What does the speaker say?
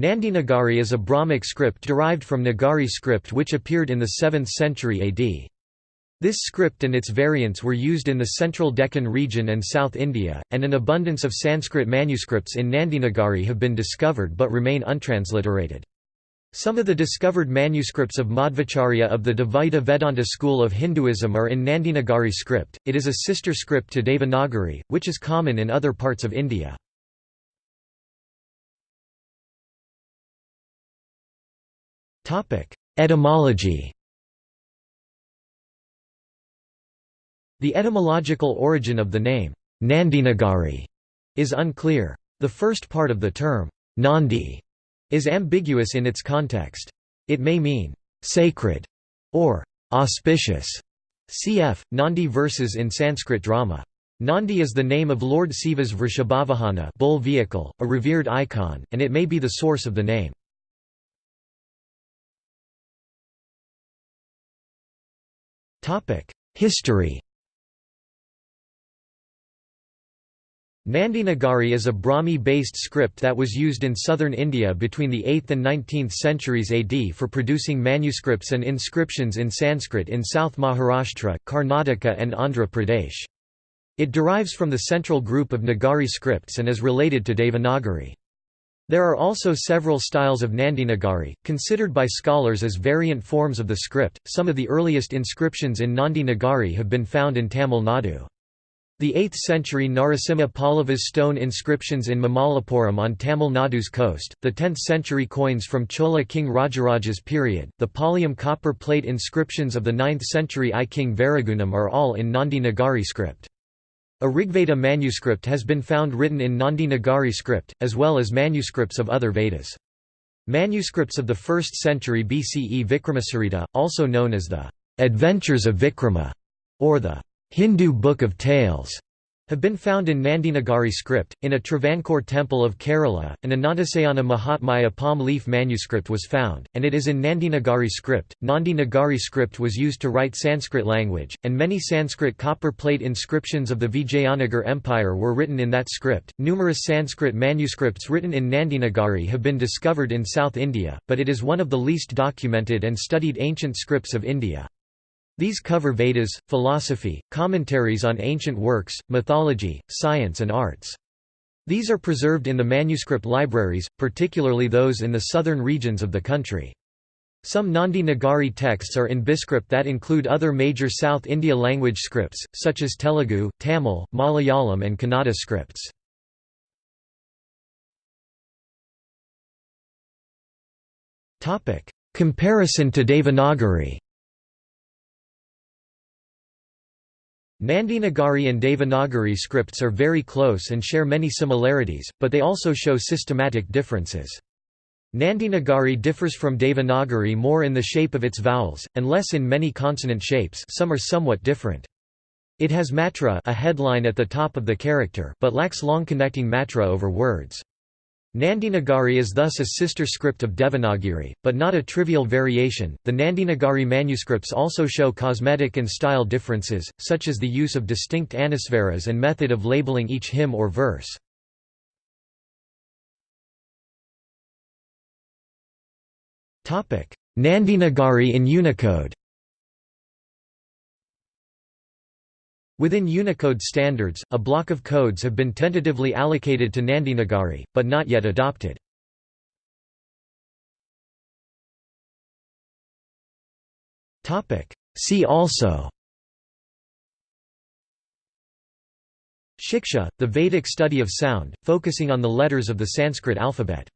Nandi Nagari is a Brahmic script derived from Nagari script which appeared in the 7th century AD. This script and its variants were used in the central Deccan region and South India, and an abundance of Sanskrit manuscripts in Nandinagari have been discovered but remain untransliterated. Some of the discovered manuscripts of Madhvacharya of the Dvaita Vedanta school of Hinduism are in Nandinagari script, it is a sister script to Devanagari, which is common in other parts of India. Etymology The etymological origin of the name, Nandinagari, is unclear. The first part of the term, Nandi, is ambiguous in its context. It may mean, sacred, or auspicious. Cf. Nandi verses in Sanskrit drama. Nandi is the name of Lord Siva's Vrishabhavahana bull vehicle, a revered icon, and it may be the source of the name. History Nandi Nagari is a Brahmi-based script that was used in southern India between the 8th and 19th centuries AD for producing manuscripts and inscriptions in Sanskrit in South Maharashtra, Karnataka and Andhra Pradesh. It derives from the central group of Nagari scripts and is related to Devanagari. There are also several styles of Nandinagari, considered by scholars as variant forms of the script. Some of the earliest inscriptions in Nandinagari have been found in Tamil Nadu. The 8th century Narasimha Pallava's stone inscriptions in Mamallapuram on Tamil Nadu's coast, the 10th century coins from Chola king Rajaraja's period, the Palayam copper plate inscriptions of the 9th century I king Varagunam are all in Nandinagari script. A Rigveda manuscript has been found written in Nandi Nagari script, as well as manuscripts of other Vedas. Manuscripts of the 1st century BCE Vikramacharita, also known as the Adventures of Vikrama, or the Hindu Book of Tales, have been found in Nandinagari script. In a Travancore temple of Kerala, an Anantasayana Mahatmya palm leaf manuscript was found, and it is in Nandinagari script. Nandi Nagari script was used to write Sanskrit language, and many Sanskrit copper plate inscriptions of the Vijayanagar Empire were written in that script. Numerous Sanskrit manuscripts written in Nandinagari have been discovered in South India, but it is one of the least documented and studied ancient scripts of India. These cover Vedas, philosophy, commentaries on ancient works, mythology, science and arts. These are preserved in the manuscript libraries, particularly those in the southern regions of the country. Some Nandi Nagari texts are in Biscript that include other major South India language scripts, such as Telugu, Tamil, Malayalam and Kannada scripts. Comparison to Devanagari Nandinagari and Devanagari scripts are very close and share many similarities, but they also show systematic differences. Nandinagari differs from Devanagari more in the shape of its vowels, and less in many consonant shapes some are somewhat different. It has matra a headline at the top of the character but lacks long connecting matra over words. Nandinagari is thus a sister script of Devanagari, but not a trivial variation. The Nandinagari manuscripts also show cosmetic and style differences, such as the use of distinct anusvaras and method of labeling each hymn or verse. Nandinagari in Unicode Within Unicode standards, a block of codes have been tentatively allocated to Nandinagari, but not yet adopted. See also Shiksha, the Vedic study of sound, focusing on the letters of the Sanskrit alphabet